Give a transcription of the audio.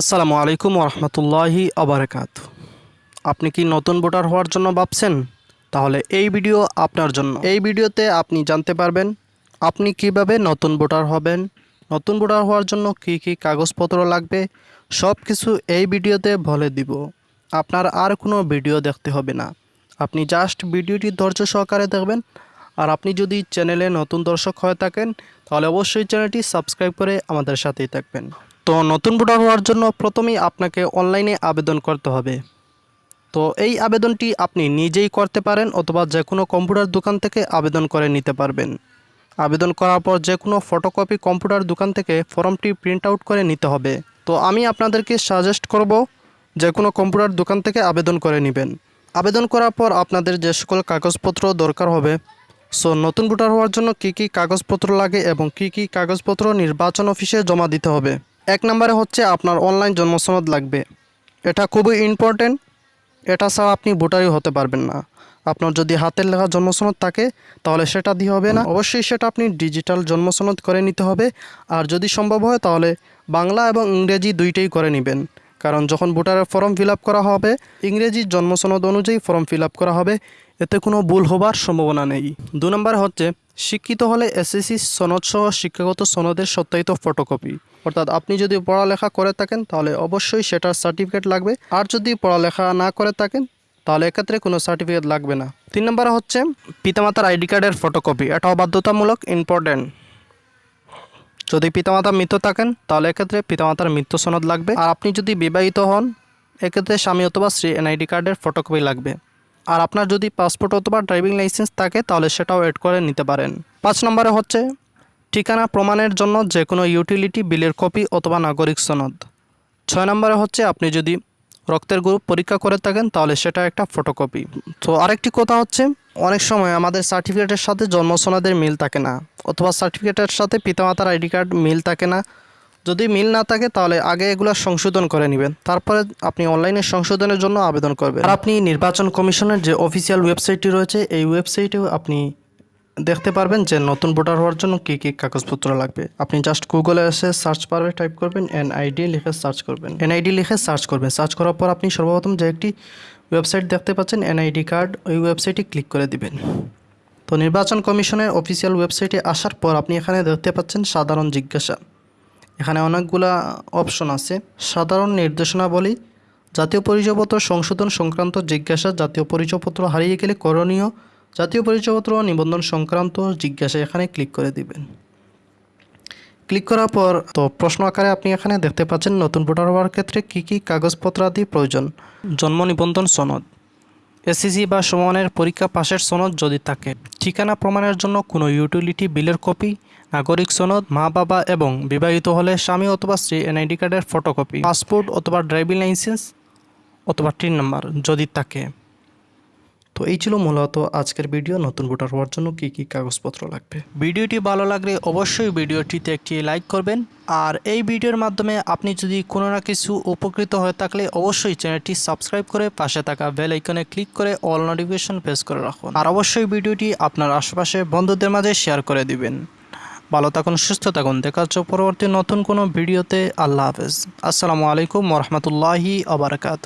আসসালামু আলাইকুম রহমতুল্লাহি আবরকাত। আপনি কি নতুন ভোটার হওয়ার জন্য ভাবছেন? তাহলে এই ভিডিও আপনার জন্য। এই ভিডিওতে আপনি জানতে পারবেন, আপনি কীভাবে নতুন ভোটার হবেন, নতুন ভোটার হওয়ার জন্য কি কি কাগজপত্র লাগবে সব কিছু এই ভিডিওতে বলে দিব। আপনার আর কোনো ভিডিও দেখতে হবে না। আপনি জাস্ট ভিডিওটি ধৈর্য সহকারে দেখবেন। আর আপনি যদি চ্যানেলে নতুন দর্শক হয়ে থাকেন, তাহলে অবশ্যই চ্যানেলটি সাবস্ক্রাইব করে আমাদের সাথেই থাকবেন। তো নতুন ভোটার হওয়ার জন্য প্রথমেই আপনাকে অনলাইনে আবেদন করতে হবে। তো এই আবেদনটি আপনি নিজেই করতে পারেন অথবা যে কোনো কম্পিউটার দোকান থেকে আবেদন করে নিতে পারবেন। আবেদন করার পর যে কোনো ফটোকপি কম্পিউটার দোকান থেকে ফর্মটি প্রিন্ট আউট করে নিতে হবে। তো আমি আপনাদেরকে সাজেস্ট করব যে কোনো কম্পিউটার দোকান থেকে আবেদন করে নেবেন। আবেদন করার পর আপনাদের যে সকল কাগজপত্র দরকার হবে, সো নতুন ভোটার হওয়ার জন্য কি কি কাগজপত্র লাগে এবং কি কি কাগজপত্র নির্বাচন অফিসে জমা দিতে হবে। এক নম্বরে হচ্ছে আপনার অনলাইন জন্মসনদ লাগবে। এটা খুবই ইম্পর্টেন্ট এটা ছাড়া আপনি ভোটারই হতে পারবেন না। আপনার যদি হাতের লেখা জন্মসনদ থাকে, তাহলে সেটা দিয়ে হবে না। অবশ্যই সেটা আপনি ডিজিটাল জন্মসনদ করে নিতে হবে। আর যদি সম্ভব হয়, তাহলে বাংলা এবং ইংরেজি দুইটাই করে নেবেন। কারণ যখন ভোটারের ফর্ম ফিল করা হবে, ইংরেজি জন্মসনদ অনুযায়ী ফর্ম ফিল করা হবে, এতে কোনো ভুল হবার সম্ভাবনা নেই। দু নম্বর হচ্ছে, শিক্ষিত হলে এসএসসি সনদসহ শিক্ষাগত সনদের সত্যায়িত ফটোকপি। অর্থাৎ আপনি যদি পড়ালেখা করে থাকেন, তাহলে অবশ্যই সেটার সার্টিফিকেট লাগবে। আর যদি পড়ালেখা না করে থাকেন, তাহলে এক্ষেত্রে কোনো সার্টিফিকেট লাগবে না। তিন নম্বর হচ্ছে, পিতামাতার আইডি কার্ডের ফটোকপি। এটাও বাধ্যতামূলক ইম্পর্টেন্ট যদি পিতামাতা মৃত থাকেন, তাহলে এক্ষেত্রে পিতামাতার মৃত্যু সনদ লাগবে। আর আপনি যদি বিবাহিত হন, এক্ষেত্রে স্বামী অথবা স্ত্রী এনআইডি কার্ডের ফটোকপি লাগবে। আর আপনার যদি পাসপোর্ট অথবা ড্রাইভিং লাইসেন্স থাকে, তাহলে সেটাও এড করে নিতে পারেন। পাঁচ নম্বরে হচ্ছে, ঠিকানা প্রমাণের জন্য যে কোনো ইউটিলিটি বিলের কপি অথবা নাগরিক সনদ। ছয় নম্বরে হচ্ছে, আপনি যদি রক্তের গ্রুপ পরীক্ষা করে থাকেন, তাহলে সেটা একটা ফটোকপি তো আরেকটি কথা হচ্ছে অনেক সময় আমাদের সার্টিফিকেটের সাথে জন্ম মিল থাকে না, অথবা সার্টিফিকেটের সাথে পিতামাতার আইডি কার্ড মিল থাকে না। যদি মিল না থাকে, তাহলে আগে এগুলো সংশোধন করে নেবেন। তারপরে আপনি অনলাইনে সংশোধনের জন্য আবেদন করবেন। আর আপনি নির্বাচন কমিশনের যে অফিসিয়াল ওয়েবসাইটটি রয়েছে, এই ওয়েবসাইটেও আপনি দেখতে পারবেন যে নতুন ভোটার হওয়ার জন্য কী কী কাগজপত্র লাগবে। আপনি জাস্ট গুগলে এসে সার্চ পারবে টাইপ করবেন এনআইডি লিখে সার্চ করবেন। এনআইডি লিখে সার্চ করবেন। সার্চ করার পর আপনি সর্বপ্রথম যে একটি ওয়েবসাইট দেখতে পাচ্ছেন এনআইডি কার্ড ওই ওয়েবসাইটে ক্লিক করে দিবেন। তো নির্বাচন কমিশনের অফিসিয়াল ওয়েবসাইটে আসার পর আপনি এখানে দেখতে পাচ্ছেন সাধারণ জিজ্ঞাসা। এখানে অনেকগুলা অপশন আছে। সাধারণ নির্দেশনাবলী, জাতীয় পরিচয়পত্র সংশোধন সংক্রান্ত জিজ্ঞাসা, জাতীয় পরিচয়পত্র হারিয়ে গেলে করণীয় জাতীয় পরিচয়পত্র নিবন্ধন সংক্রান্ত জিজ্ঞাসা এখানে ক্লিক করে দিবেন। ক্লিক করার পর তো প্রশ্ন আকারে আপনি এখানে দেখতে পাচ্ছেন নতুন ভোটার হওয়ার ক্ষেত্রে কী কী কাগজপত্র আদি প্রয়োজন। জন্ম নিবন্ধন সনদ এসএসসি বা সমানের পরীক্ষা পাশের সনদ যদি থাকে, ঠিকানা প্রমাণের জন্য কোনো ইউটিলিটি বিলের কপি, নাগরিক সনদ, মা, বাবা এবং বিবাহিত হলে স্বামী অথবা স্ত্রী এনআইডি কার্ডের ফটোকপি, পাসপোর্ট অথবা ড্রাইভিং লাইসেন্স অথবা টিন নাম্বার যদি থাকে। তো এই ছিল মূলত আজকের ভিডিও। নতুন ভোটার হওয়ার জন্য কী কী কাগজপত্র লাগবে? ভিডিওটি ভালো লাগলে অবশ্যই ভিডিওটিতে একটি লাইক করবেন। আর এই ভিডিওর মাধ্যমে আপনি যদি কোনো না কিছু উপকৃত হয়ে থাকলে অবশ্যই চ্যানেলটি সাবস্ক্রাইব করে পাশে থাকা বেল আইকনে ক্লিক করে অল নোটিফিকেশন প্রেস করে রাখুন। আর অবশ্যই ভিডিওটি আপনার আশেপাশে বন্ধুদের মাঝে শেয়ার করে দিবেন। ভালো থাকুন, সুস্থ থাকুন। দেখা হচ্ছে পরবর্তী নতুন কোনো ভিডিওতে। আল্লাহ হাফেজ। আসসালামু আলাইকুম রহমতুল্লাহি আবরকাত